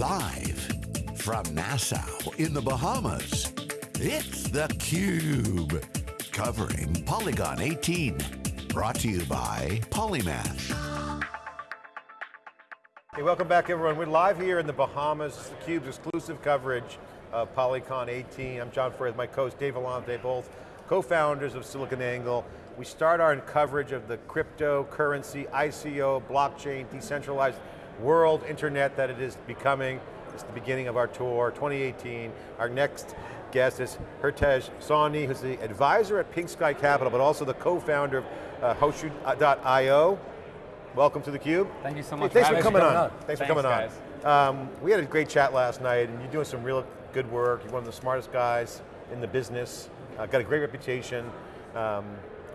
Live from Nassau in the Bahamas, it's theCUBE. Covering Polycon 18. Brought to you by Polymath. Hey, welcome back everyone. We're live here in the Bahamas, theCUBE's exclusive coverage of Polycon 18. I'm John Furrier, my co-host Dave Vellante, both co-founders of SiliconANGLE. We start our coverage of the cryptocurrency, ICO, blockchain, decentralized world internet that it is becoming. It's the beginning of our tour, 2018. Our next guest is Hartej Sawhney, who's the advisor at Pink Sky Capital, but also the co-founder of uh, Hosho.io. Welcome to theCUBE. Thank you so much hey, thanks for, for coming on. on. Thanks, thanks, for coming guys. on. Um, we had a great chat last night, and you're doing some real good work. You're one of the smartest guys in the business. Uh, got a great reputation. Um,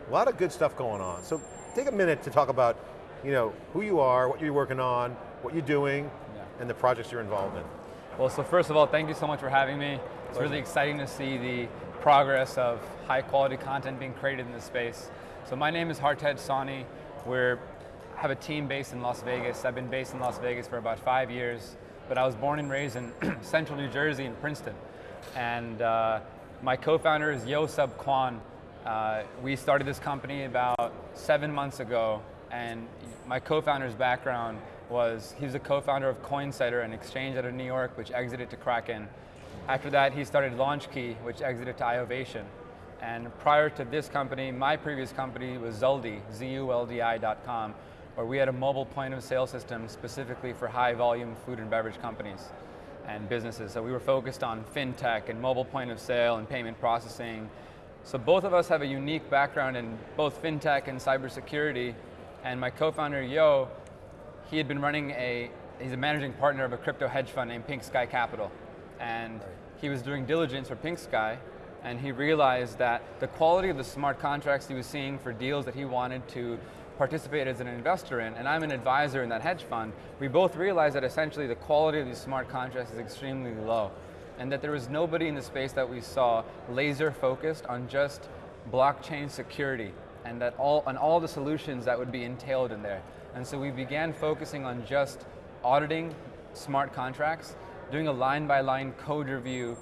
a lot of good stuff going on. So take a minute to talk about you know, who you are, what you're working on, what you're doing, yeah. and the projects you're involved in. Well, so first of all, thank you so much for having me. It's really exciting to see the progress of high quality content being created in this space. So my name is Hartej Sawhney. We have a team based in Las Vegas. I've been based in Las Vegas for about five years, but I was born and raised in central New Jersey in Princeton. And uh, my co-founder is Yo Sub Kwon. Uh, we started this company about seven months ago, and my co-founder's background was, he was a co-founder of Coinsetter, an exchange out of New York, which exited to Kraken. After that, he started LaunchKey, which exited to Iovation. And prior to this company, my previous company was Zuldi, Z-U-L-D-I.com, where we had a mobile point of sale system specifically for high volume food and beverage companies and businesses. So we were focused on fintech and mobile point of sale and payment processing. So both of us have a unique background in both fintech and cybersecurity. And my co-founder, Yo, he had been running a, he's a managing partner of a crypto hedge fund named Pink Sky Capital. And he was doing diligence for Pink Sky, and he realized that the quality of the smart contracts he was seeing for deals that he wanted to participate as an investor in, and I'm an advisor in that hedge fund, we both realized that essentially the quality of these smart contracts is extremely low, and that there was nobody in the space that we saw laser focused on just blockchain security, and that all, on all the solutions that would be entailed in there. And so we began focusing on just auditing smart contracts, doing a line-by-line -line code review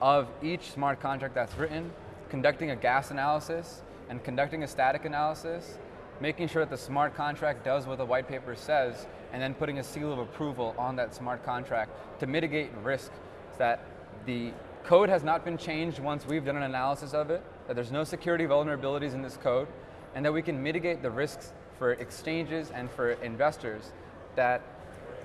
of each smart contract that's written, conducting a gas analysis, and conducting a static analysis, making sure that the smart contract does what the white paper says, and then putting a seal of approval on that smart contract to mitigate risk that the code has not been changed once we've done an analysis of it, that there's no security vulnerabilities in this code, and that we can mitigate the risks for exchanges and for investors that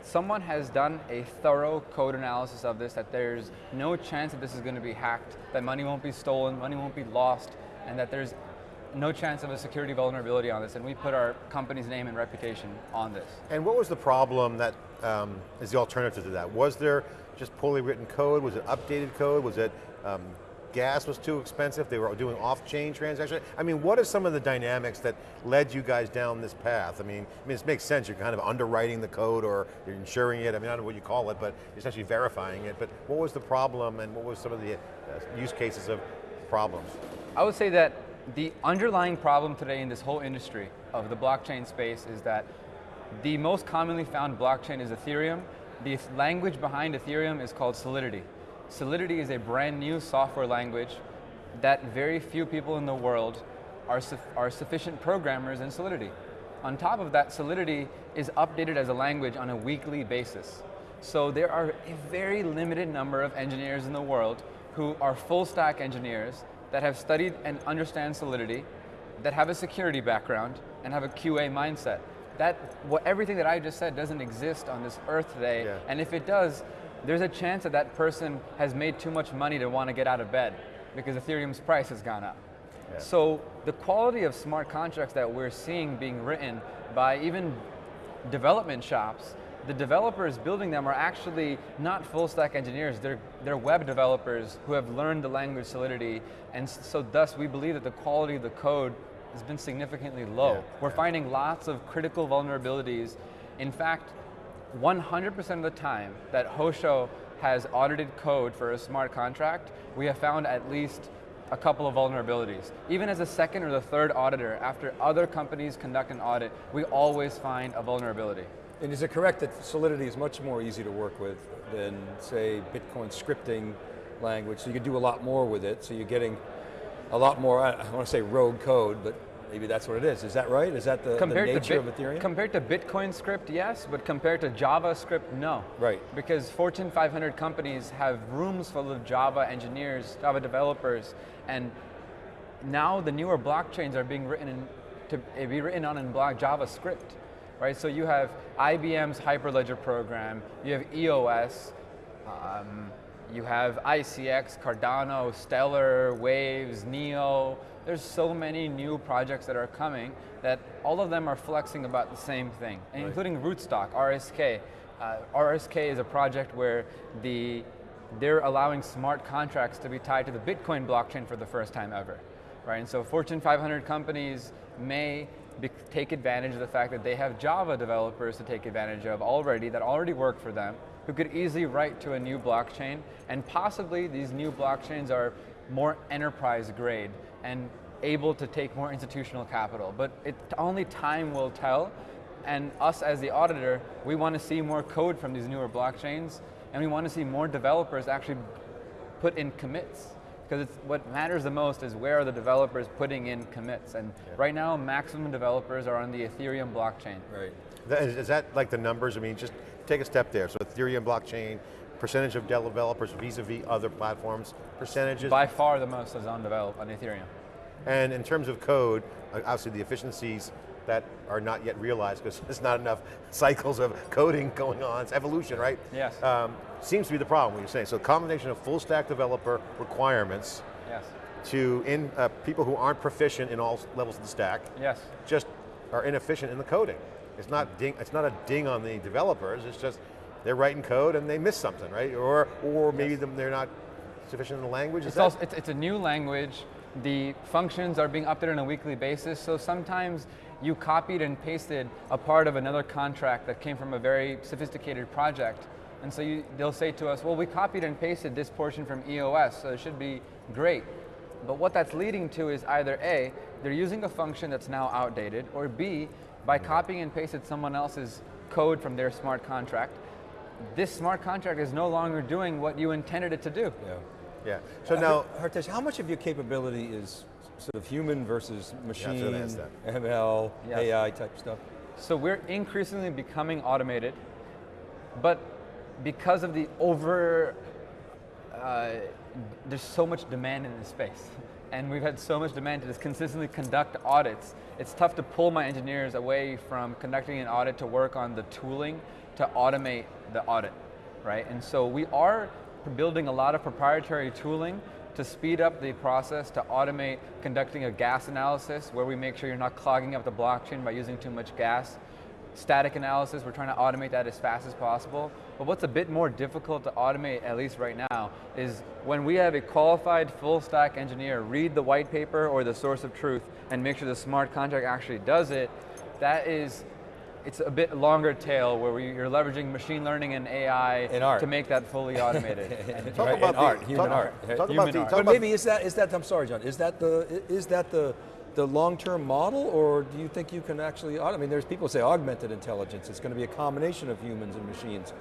someone has done a thorough code analysis of this, that there's no chance that this is going to be hacked, that money won't be stolen, money won't be lost, and that there's no chance of a security vulnerability on this, and we put our company's name and reputation on this. And what was the problem that um, is the alternative to that? Was there just poorly written code? Was it updated code? Was it um, gas was too expensive, they were doing off-chain transactions. I mean, what are some of the dynamics that led you guys down this path? I mean, I mean, it makes sense, you're kind of underwriting the code or you're insuring it, I mean, I don't know what you call it, but essentially verifying it, but what was the problem and what was some of the uh, use cases of problems? I would say that the underlying problem today in this whole industry of the blockchain space is that the most commonly found blockchain is Ethereum. The language behind Ethereum is called Solidity. Solidity is a brand new software language that very few people in the world are, su are sufficient programmers in Solidity. On top of that, Solidity is updated as a language on a weekly basis. So there are a very limited number of engineers in the world who are full stack engineers that have studied and understand Solidity, that have a security background, and have a QA mindset. That, what, everything that I just said doesn't exist on this earth today, yeah. and if it does, there's a chance that that person has made too much money to want to get out of bed because Ethereum's price has gone up. Yeah. So the quality of smart contracts that we're seeing being written by even development shops, the developers building them are actually not full stack engineers, they're, they're web developers who have learned the language Solidity, and so thus we believe that the quality of the code has been significantly low. Yeah. We're finding lots of critical vulnerabilities. In fact, 100% of the time that Hosho has audited code for a smart contract, we have found at least a couple of vulnerabilities. Even as a second or the third auditor, after other companies conduct an audit, we always find a vulnerability. And is it correct that Solidity is much more easy to work with than, say, Bitcoin scripting language, so you can do a lot more with it, so you're getting a lot more, I want to say rogue code, but maybe that's what it is. Is that right? Is that the, the nature Bit, of Ethereum? Compared to Bitcoin script, yes, but compared to JavaScript, no. Right. Because Fortune 500 companies have rooms full of Java engineers, Java developers, and now the newer blockchains are being written in, to be written on in block JavaScript right? So you have IBM's Hyperledger program, you have EOS, um, you have ICX, Cardano, Stellar, Waves, Neo. There's so many new projects that are coming that all of them are flexing about the same thing, right. including Rootstock, RSK. Uh, RSK is a project where the they're allowing smart contracts to be tied to the Bitcoin blockchain for the first time ever, right? And so Fortune 500 companies may take advantage of the fact that they have Java developers to take advantage of already that already work for them, who could easily write to a new blockchain, and possibly these new blockchains are more enterprise grade and able to take more institutional capital. But it, only time will tell, and us as the auditor, we want to see more code from these newer blockchains, and we want to see more developers actually put in commits because it's, what matters the most is where are the developers putting in commits, and yeah. right now maximum developers are on the Ethereum blockchain. Right. Is that like the numbers? I mean, just take a step there. So Ethereum blockchain, percentage of developers vis-a-vis -vis other platforms, percentages? By far the most is on, develop, on Ethereum. And in terms of code, obviously the efficiencies that are not yet realized because there's not enough cycles of coding going on. It's evolution, right? Yes. Um, seems to be the problem, what you're saying. So combination of full stack developer requirements yes. to in, uh, people who aren't proficient in all levels of the stack. Yes. Just are inefficient in the coding. It's not ding, it's not a ding on the developers, it's just they're writing code and they miss something, right? Or, or maybe yes. they're not sufficient in the language, it's, also, it's, it's a new language. The functions are being updated on a weekly basis, so sometimes you copied and pasted a part of another contract that came from a very sophisticated project. And so you, they'll say to us, well, we copied and pasted this portion from EOS, so it should be great. But what that's leading to is either A, they're using a function that's now outdated, or B, by mm-hmm. copying and pasted someone else's code from their smart contract, this smart contract is no longer doing what you intended it to do. Yeah. Yeah. So uh, now, Hartej, how much of your capability is sort of human versus machine, yeah, ML, yes. AI type stuff? So we're increasingly becoming automated, but because of the over, uh, there's so much demand in this space. And we've had so much demand to just consistently conduct audits. It's tough to pull my engineers away from conducting an audit to work on the tooling to automate the audit, right? And so we are building a lot of proprietary tooling to speed up the process, to automate conducting a gas analysis where we make sure you're not clogging up the blockchain by using too much gas. Static analysis, we're trying to automate that as fast as possible. But what's a bit more difficult to automate, at least right now, is when we have a qualified full stack engineer read the white paper or the source of truth and make sure the smart contract actually does it, that is it's a bit longer tail where we, you're leveraging machine learning and AI to make that fully automated. talk right? about the, art, human talk, art. Talk human about the, but maybe is that is that I'm sorry, John. Is that the is that the the long-term model, or do you think you can actually? I mean, there's people say augmented intelligence. It's going to be a combination of humans and machines.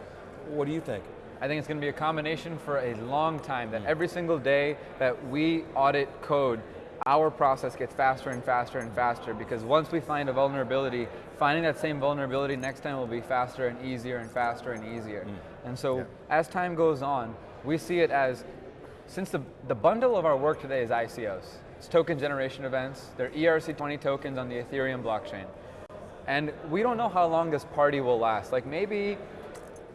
What do you think? I think it's going to be a combination for a long time. That every single day that we audit code, our process gets faster and faster and faster because once we find a vulnerability, finding that same vulnerability next time will be faster and easier and faster and easier. Mm. And so yeah. as time goes on, we see it as, since the, the bundle of our work today is ICOs, it's token generation events, they're ERC20 tokens on the Ethereum blockchain. And we don't know how long this party will last. Like maybe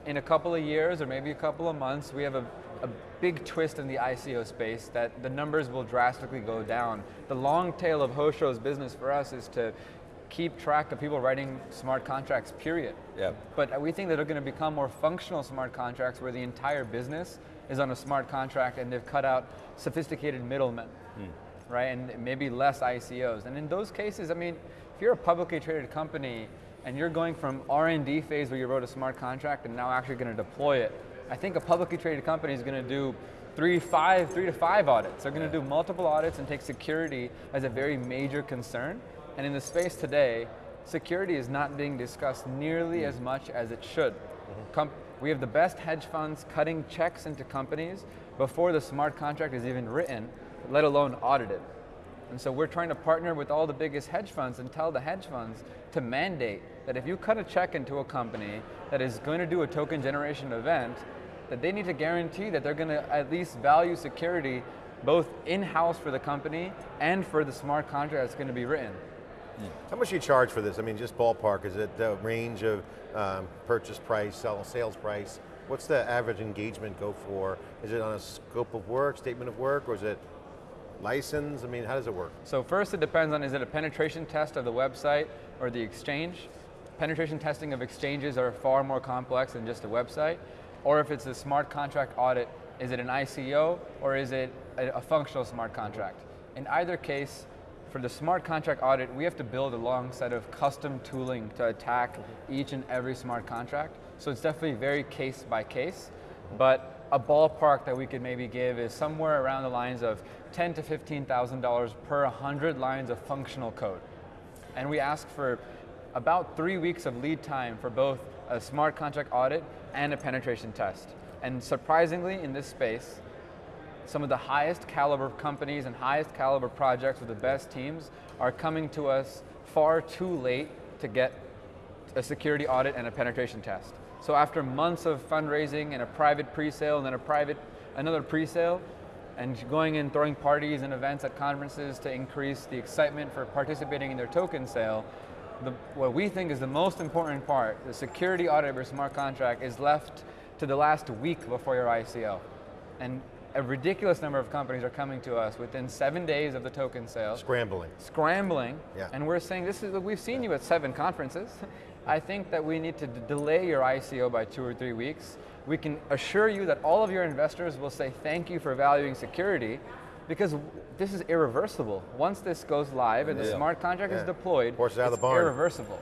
in a couple of years or maybe a couple of months, we have a, a big twist in the ICO space that the numbers will drastically go down. The long tail of Hosho's business for us is to keep track of people writing smart contracts, period. Yeah. But we think that they're going to become more functional smart contracts where the entire business is on a smart contract and they've cut out sophisticated middlemen, hmm. right? And maybe less ICOs. And in those cases, I mean, if you're a publicly traded company and you're going from R&D phase where you wrote a smart contract and now actually going to deploy it, I think a publicly traded company is going to do three, five, three to five audits. They're going to do multiple audits and take security as a very major concern. And in the space today, security is not being discussed nearly mm. as much as it should. Mm-hmm. Com- we have the best hedge funds cutting checks into companies before the smart contract is even written, let alone audited. And so we're trying to partner with all the biggest hedge funds and tell the hedge funds to mandate that if you cut a check into a company that is going to do a token generation event, that they need to guarantee that they're going to at least value security both in-house for the company and for the smart contract that's going to be written. How much do you charge for this? I mean, just ballpark, is it the range of um, purchase price, sell, sales price? What's the average engagement go for? Is it on a scope of work, statement of work, or is it license? I mean, how does it work? So first it depends on is it a penetration test of the website or the exchange? Penetration testing of exchanges are far more complex than just a website. Or if it's a smart contract audit, is it an ICO or is it a, a functional smart contract? In either case, for the smart contract audit, we have to build a long set of custom tooling to attack each and every smart contract. So it's definitely very case by case, but a ballpark that we could maybe give is somewhere around the lines of ten to fifteen thousand dollars per hundred lines of functional code, and we ask for about three weeks of lead time for both a smart contract audit and a penetration test. And surprisingly, in this space, some of the highest caliber companies and highest caliber projects with the best teams are coming to us far too late to get a security audit and a penetration test. So after months of fundraising and a private pre-sale and then a private, another pre-sale, and going and throwing parties and events at conferences to increase the excitement for participating in their token sale, the, what we think is the most important part, the security audit of your smart contract is left to the last week before your ICO. And a ridiculous number of companies are coming to us within seven days of the token sale. Scrambling. Scrambling. Yeah. And we're saying, this is, we've seen you at seven conferences. I think that we need to delay your ICO by two or three weeks. We can assure you that all of your investors will say thank you for valuing security because this is irreversible. Once this goes live and the Yeah. smart contract Yeah. is deployed, Horses out of it's the barn. irreversible.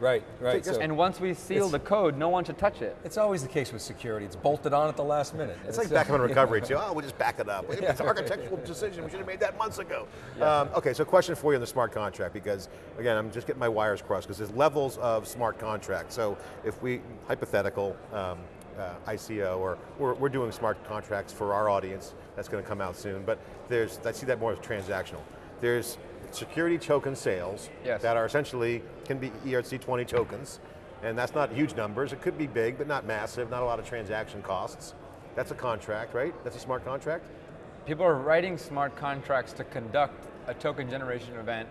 Right, right. so And once we seal the code, no one should touch it. it's always the case with security. It's bolted on at the last minute. It's like backup and recovery too. Oh, we'll just back it up. It's an architectural decision. We should have made that months ago. Um, okay, so question for you on the smart contract because again, I'm just getting my wires crossed because there's levels of smart contract. So if we hypothetical um, uh, ICO or we're, we're doing smart contracts for our audience that's going to come out soon, but there's I see that more as transactional. There's security token sales Yes. that are essentially can be E ERC20 tokens, and that's not huge numbers. It could be big, but not massive. Not a lot of transaction costs. That's a contract, right? That's a smart contract. People are writing smart contracts to conduct a token generation event,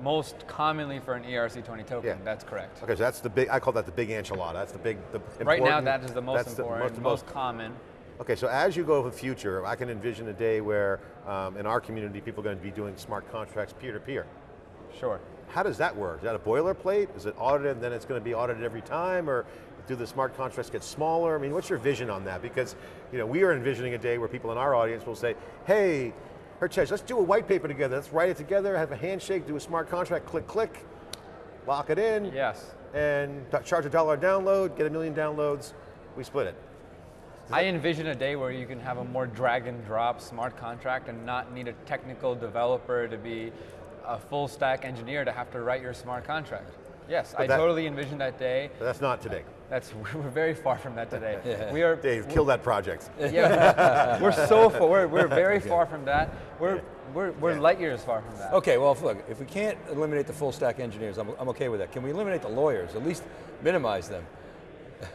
most commonly for an ERC20 token. Yeah. That's correct. Okay, so that's the big. I call that the big enchilada. That's the big. The Right now, that is the most that's the important, most- most, most- common. Okay, so as you go to the future, I can envision a day where um, in our community, people are going to be doing smart contracts peer to peer. Sure. How does that work? Is that a boilerplate? Is it audited and then it's going to be audited every time or do the smart contracts get smaller? I mean, what's your vision on that? Because you know, we are envisioning a day where people in our audience will say, hey, Herchesh, let's do a white paper together. Let's write it together, have a handshake, do a smart contract, click, click, lock it in, Yes. and charge a dollar download, get a million downloads, we split it. I envision a day where you can have a more drag and drop smart contract and not need a technical developer to be a full stack engineer to have to write your smart contract. Yes, I that- totally envision that day. But that's not today. That's we're very far from that today. Yeah. We are Dave, kill that project. Yeah, we're so far. We're, we're very far from that. We're we're, we're light years far from that. Okay, well, look, if we can't eliminate the full stack engineers, I'm, I'm okay with that. Can we eliminate the lawyers? At least minimize them.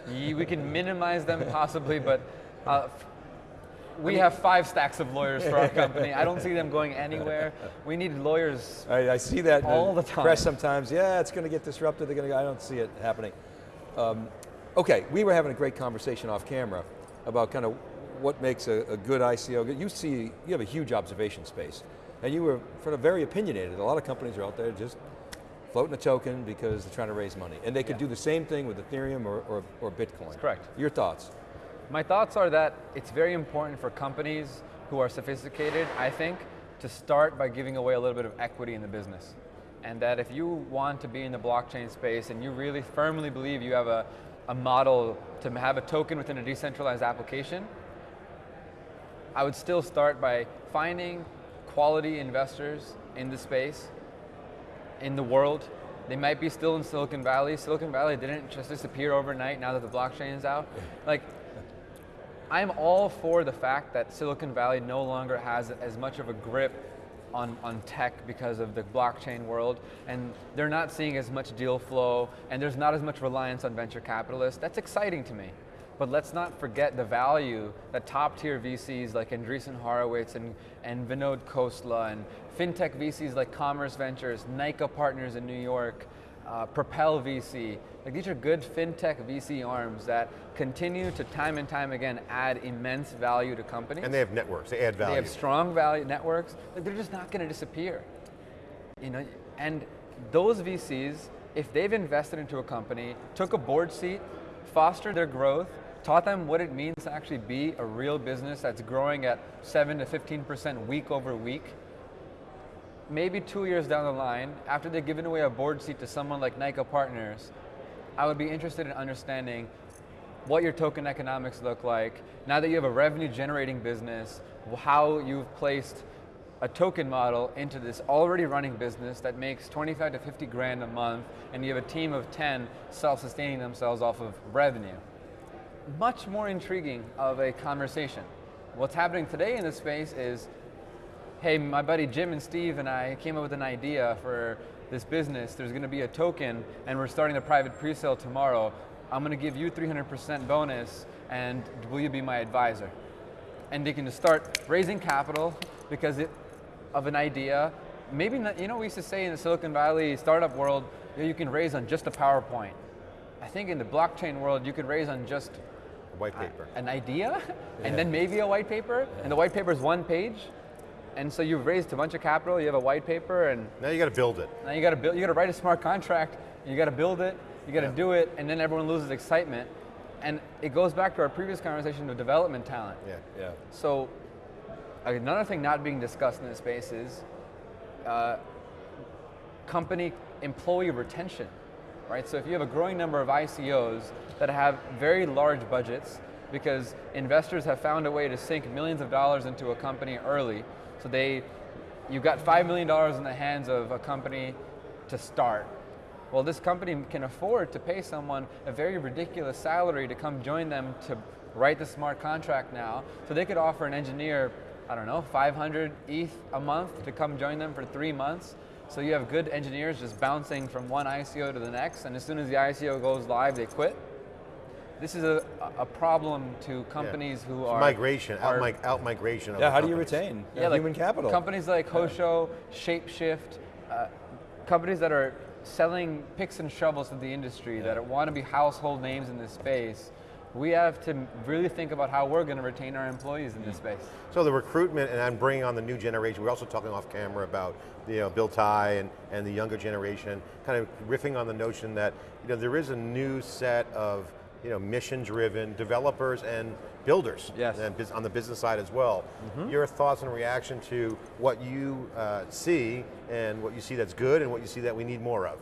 We can minimize them possibly, but uh, we have five stacks of lawyers for our company. I don't see them going anywhere. We need lawyers. I, I see that All the time. press sometimes. Yeah, it's going to get disrupted. They're going to. I don't see it happening. Um, okay, we were having a great conversation off camera about kind of what makes a, a good ICO. You see, you have a huge observation space, and you were kind of very opinionated. A lot of companies are out there just floating a token because they're trying to raise money, and they could Yeah. do the same thing with Ethereum or, or, or Bitcoin. correct. Your thoughts? My thoughts are that it's very important for companies who are sophisticated, I think, to start by giving away a little bit of equity in the business. And that if you want to be in the blockchain space and you really firmly believe you have a, a model to have a token within a decentralized application, I would still start by finding quality investors in the space, in the world, They might be still in Silicon Valley. Silicon Valley didn't just disappear overnight now that the blockchain is out. Like, I'm all for the fact that Silicon Valley no longer has as much of a grip on, on tech because of the blockchain world, and they're not seeing as much deal flow, and there's not as much reliance on venture capitalists. That's exciting to me. But let's not forget the value that top tier VCs like Andreessen Horowitz and, and Vinod Khosla and fintech VCs like Commerce Ventures, Nyca Partners in New York, uh, Propel VC. Like these are good fintech VC arms that continue to time and time again add immense value to companies. And they have networks, they add value. They have strong value networks. Like they're just not going to disappear. You know, and those VCs, if they've invested into a company, took a board seat, fostered their growth, taught them what it means to actually be a real business that's growing at 7 to 15% week over week, maybe two years down the line, after they've given away a board seat to someone like Nyca Partners, I would be interested in understanding what your token economics look like, now that you have a revenue generating business, how you've placed a token model into this already running business that makes 25 to 50 grand a month, and you have a team of 10 self-sustaining themselves off of revenue. Much more intriguing of a conversation. What's happening today in this space is hey, my buddy Jim and Steve and I came up with an idea for this business. There's going to be a token, and we're starting a private pre-sale tomorrow. I'm going to give you 300% bonus, and will you be my advisor? And they can just start raising capital because it, of an idea. Maybe, not, you know, we used to say in the Silicon Valley startup world, you can raise on just a PowerPoint. I think in the blockchain world, you could raise on just white paper. an idea, yeah. and then maybe a white paper, yeah. and the white paper is one page, and so you've raised a bunch of capital, you have a white paper, and now you got to build it. Now you got to build. You got to write a smart contract. You got to build it. You got to yeah. do it, and then everyone loses excitement. And it goes back to our previous conversation of development talent. Yeah, yeah. So another thing not being discussed in this space is uh, company employee retention, right? So if you have a growing number of ICOs that have very large budgets because investors have found a way to sink millions of dollars into a company early, so they, you got $5 million in the hands of a company to start. Well, this company can afford to pay someone a very ridiculous salary to come join them to write the smart contract now. So they could offer an engineer, I don't know, 500 ETH a month to come join them for three months. So you have good engineers just bouncing from one ICO to the next, and as soon as the ICO goes live, they quit this is a, a problem to companies yeah. who it's are migration, are, out, mig out migration. yeah, how companies. do you retain yeah, human like capital? Companies like Hosho, Shapeshift, uh, companies that are selling picks and shovels to the industry yeah. that want to be household names in this space. We have to really think about how we're going to retain our employees in this space. So the recruitment, and I'm bringing on the new generation. We're also talking off camera about you know Bill Tai and and the younger generation, kind of riffing on the notion that you know there is a new set of you know, mission-driven developers and builders yes. and on the business side as well. Mm -hmm. Your thoughts and reaction to what you uh, see and what you see that's good and what you see that we need more of?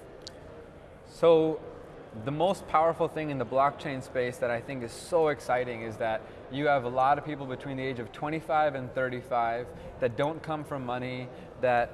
So, the most powerful thing in the blockchain space that I think is so exciting is that you have a lot of people between the age of 25 and 35 that don't come from money, that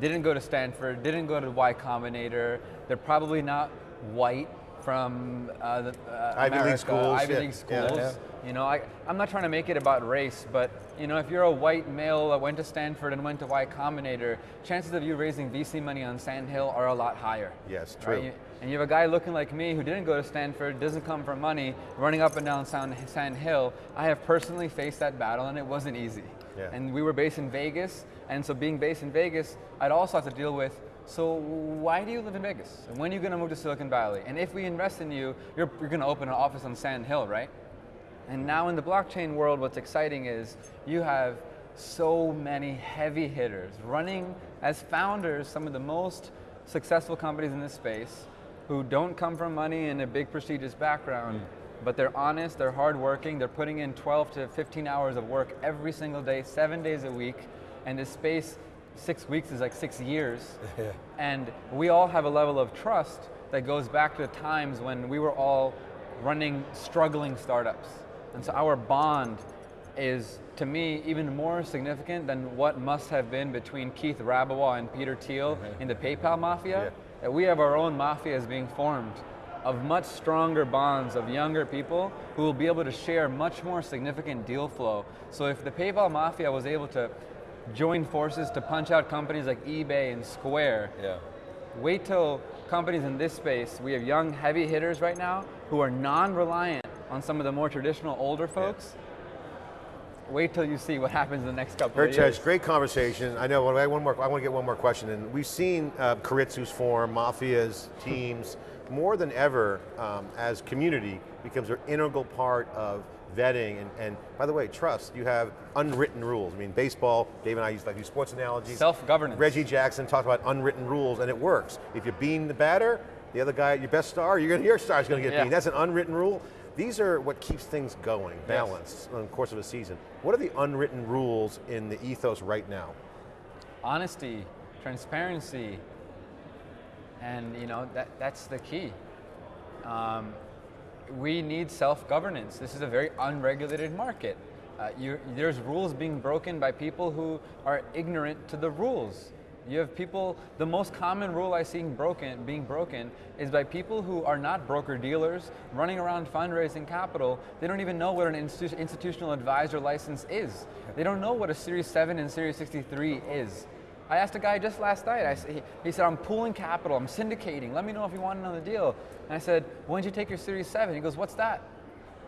didn't go to Stanford, didn't go to Y Combinator, they're probably not white, from uh, the, uh, Ivy America, League schools, Ivy yeah. League schools. Yeah, yeah. You know, I, I'm not trying to make it about race, but you know, if you're a white male that went to Stanford and went to Y Combinator, chances of you raising VC money on Sand Hill are a lot higher. Yes, true. Right? And you have a guy looking like me who didn't go to Stanford, doesn't come from money, running up and down Sand Hill. I have personally faced that battle and it wasn't easy. Yeah. And we were based in Vegas, and so being based in Vegas, I'd also have to deal with so why do you live in Vegas? And when are you going to move to Silicon Valley? And if we invest in you, you're, you're going to open an office on Sand Hill, right? And now in the blockchain world, what's exciting is you have so many heavy hitters running as founders some of the most successful companies in this space who don't come from money and a big prestigious background, mm. but they're honest, they're hardworking, they're putting in 12 to 15 hours of work every single day, seven days a week, and this space six weeks is like six years. Yeah. And we all have a level of trust that goes back to the times when we were all running struggling startups. And so our bond is to me even more significant than what must have been between Keith Rabois and Peter Thiel uh-huh. in the PayPal mafia. Yeah. That we have our own mafias being formed of much stronger bonds of younger people who will be able to share much more significant deal flow. So if the PayPal mafia was able to join forces to punch out companies like eBay and Square, Yeah. wait till companies in this space, we have young heavy hitters right now who are non-reliant on some of the more traditional older folks. Wait till you see what happens in the next couple of Hertz, years. great conversation. I know. I one more. I want to get one more question in. We've seen uh, Karitsu's form, mafias, teams, more than ever um, as community becomes an integral part of vetting and, and by the way, trust. You have unwritten rules. I mean, baseball. Dave and I used to like use sports analogies. Self-governance. Reggie Jackson talked about unwritten rules, and it works. If you bean the batter, the other guy, your best star, you're gonna, your star's going to get Yeah. beamed. That's an unwritten rule. These are what keeps things going, balanced in the course of a season. What are the unwritten rules in the ethos right now? honesty, transparency, and you know that that's the key. Um, we need self-governance. This is a very unregulated market. Uh, you, there's rules being broken by people who are ignorant to the rules. You have people. The most common rule I see broken, being broken, is by people who are not broker dealers running around fundraising capital. They don't even know what an institu- institutional advisor license is. They don't know what a Series 7 and Series 63 is. I asked a guy just last night, I, he, he said, I'm pooling capital, I'm syndicating, let me know if you want another deal. And I said, when did you take your Series 7? He goes, what's that?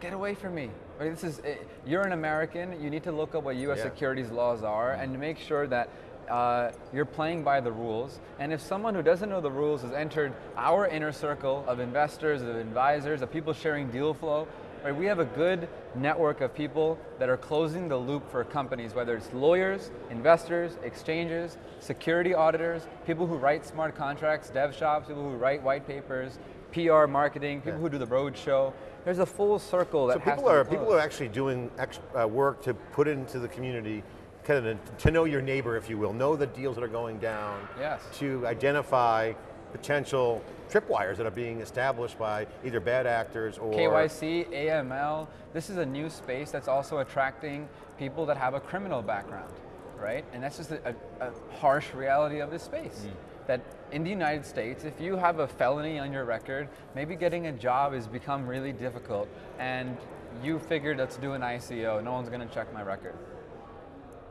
Get away from me. Right, this is, eh, you're an American, you need to look up what US Yeah. securities laws are and make sure that uh, you're playing by the rules. And if someone who doesn't know the rules has entered our inner circle of investors, of advisors, of people sharing deal flow, right, we have a good network of people that are closing the loop for companies, whether it's lawyers, investors, exchanges, security auditors, people who write smart contracts, dev shops, people who write white papers, PR marketing, people who do the road show. There's a full circle that So people are people are actually doing ex, uh, work to put into the community, kind of to know your neighbor, if you will, know the deals that are going down. Yes. To identify potential tripwires that are being established by either bad actors or KYC, AML, this is a new space that's also attracting people that have a criminal background, right? And that's just a, a, a harsh reality of this space. That in the United States, if you have a felony on your record, maybe getting a job has become really difficult. And you figured let's do an ICO, no one's gonna check my record.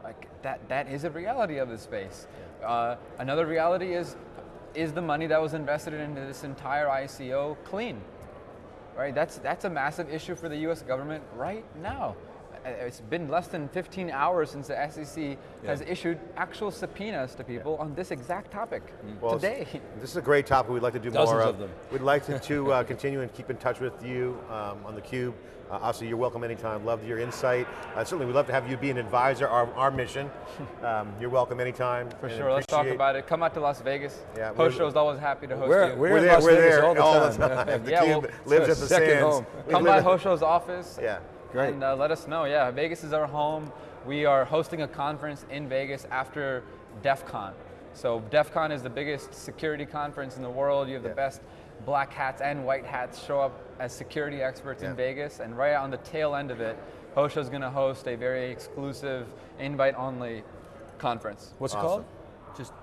Like that, that is a reality of this space. Uh, another reality is, is the money that was invested into this entire ICO clean? Right, that's that's a massive issue for the U.S. government right now. Uh, It's been less than 15 hours since the SEC has issued actual subpoenas to people on this exact topic Well, today. This is a great topic. We'd like to do Dozens more of them. We'd like to, to uh, continue and keep in touch with you um, on the Cube. Uh, obviously, you're welcome anytime. Love your insight. Uh, certainly, we'd love to have you be an advisor. Our, our mission. Um, you're welcome anytime. For sure, let's talk about it. Come out to Las Vegas. Yeah, Host we're- show's always happy to host We're, you. we're, We're there. Las We're Vegas there all the time. The Yeah, Cube well, lives at the second sands. home. Come by at- Hosho's office. Yeah. Great. And uh, let us know. Yeah, Vegas is our home. We are hosting a conference in Vegas after DEF CON. So DEF CON is the biggest security conference in the world. You have Yeah. the best black hats and white hats show up as security experts Yeah. in Vegas. And right on the tail end of it, Hosho is going to host a very exclusive invite-only conference. What's it called? Just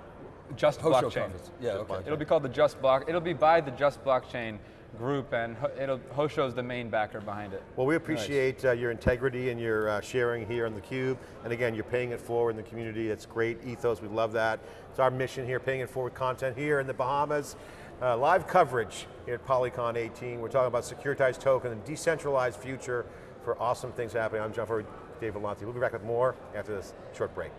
Just Hosho blockchain. conference. Yeah, okay. It'll be called the Just Block. It'll be by the Just Blockchain group, and it'll Hosho's the main backer behind it. Well, we appreciate uh, your integrity and your uh, sharing here on theCUBE. And again, you're paying it forward in the community. That's great ethos, we love that. It's our mission here, paying it forward content here in the Bahamas. Uh, live coverage here at Polycon 18. We're talking about securitized token and decentralized future for awesome things happening. I'm John Furrier, Dave Vellante. We'll be back with more after this short break.